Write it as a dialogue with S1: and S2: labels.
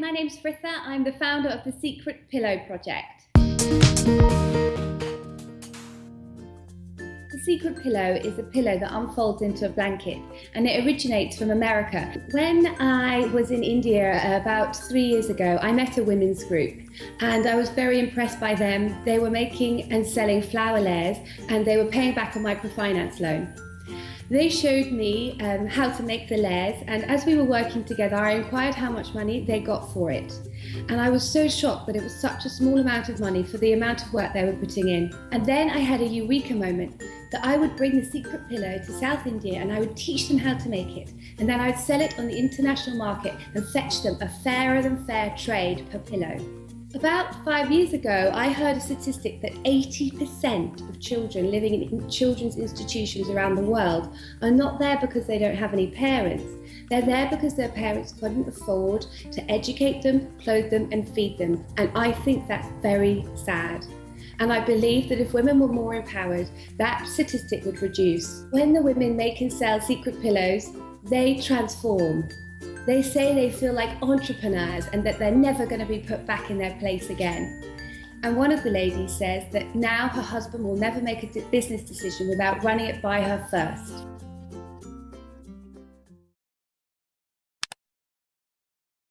S1: my name's Fritha. I'm the founder of the Secret Pillow Project. The Secret Pillow is a pillow that unfolds into a blanket and it originates from America. When I was in India about three years ago, I met a women's group and I was very impressed by them. They were making and selling flower layers and they were paying back a microfinance loan. They showed me um, how to make the layers and as we were working together I inquired how much money they got for it. And I was so shocked that it was such a small amount of money for the amount of work they were putting in. And then I had a eureka moment that I would bring the secret pillow to South India and I would teach them how to make it. And then I would sell it on the international market and fetch them a fairer than fair trade per pillow. About five years ago, I heard a statistic that 80% of children living in children's institutions around the world are not there because they don't have any parents. They're there because their parents couldn't afford to educate them, clothe them, and feed them. And I think that's very sad. And I believe that if women were more empowered, that statistic would reduce. When the women make and sell secret pillows, they transform. They say they feel like entrepreneurs and that they're never going to be put back in their place again. And one of the ladies says that now her husband will never make a business decision without running it by her first.